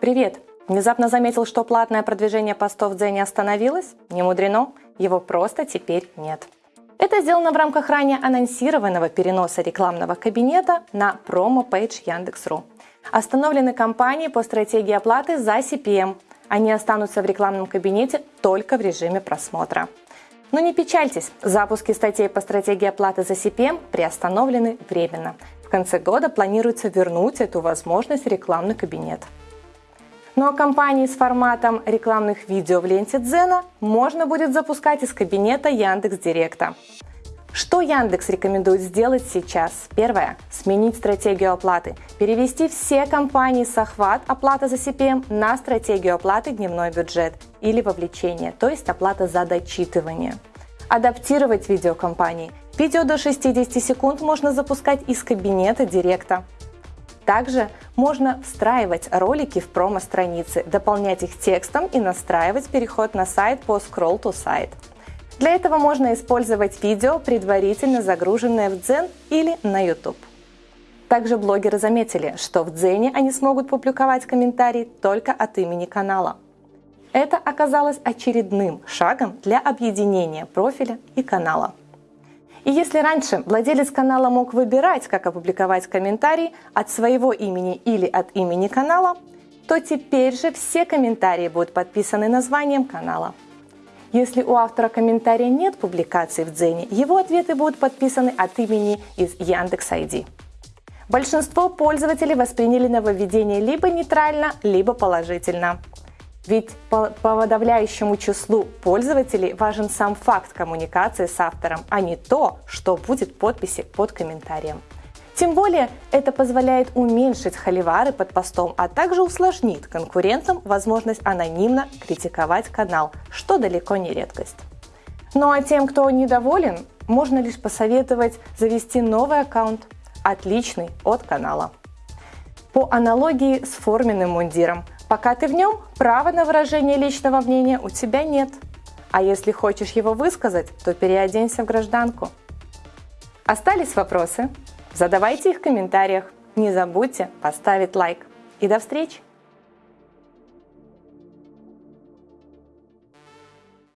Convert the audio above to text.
Привет! Внезапно заметил, что платное продвижение постов Дзене остановилось? Не мудрено, его просто теперь нет. Это сделано в рамках ранее анонсированного переноса рекламного кабинета на промо-пейдж Яндекс.ру. Остановлены компании по стратегии оплаты за CPM. Они останутся в рекламном кабинете только в режиме просмотра. Но не печальтесь, запуски статей по стратегии оплаты за CPM приостановлены временно. В конце года планируется вернуть эту возможность в рекламный кабинет. Ну а компании с форматом рекламных видео в ленте Дзена можно будет запускать из кабинета Яндекс Директа. Что Яндекс рекомендует сделать сейчас? Первое. Сменить стратегию оплаты. Перевести все компании с охват оплата за CPM на стратегию оплаты дневной бюджет или вовлечение, то есть оплата за дочитывание. Адаптировать видеокомпании. Видео до 60 секунд можно запускать из кабинета Директа. Также можно встраивать ролики в промо-страницы, дополнять их текстом и настраивать переход на сайт по Scroll to Site. Для этого можно использовать видео, предварительно загруженное в Дзен или на YouTube. Также блогеры заметили, что в Дзене они смогут публиковать комментарии только от имени канала. Это оказалось очередным шагом для объединения профиля и канала. И если раньше владелец канала мог выбирать, как опубликовать комментарий от своего имени или от имени канала, то теперь же все комментарии будут подписаны названием канала. Если у автора комментария нет публикации в Дзене, его ответы будут подписаны от имени из Яндекс.ID. Большинство пользователей восприняли нововведение либо нейтрально, либо положительно. Ведь по, по подавляющему числу пользователей важен сам факт коммуникации с автором, а не то, что будет подписи под комментарием. Тем более это позволяет уменьшить холивары под постом, а также усложнит конкурентам возможность анонимно критиковать канал, что далеко не редкость. Ну а тем, кто недоволен, можно лишь посоветовать завести новый аккаунт, отличный от канала. По аналогии с форменным мундиром, пока ты в нем, права на выражение личного мнения у тебя нет. А если хочешь его высказать, то переоденься в гражданку. Остались вопросы? Задавайте их в комментариях. Не забудьте поставить лайк. И до встречи!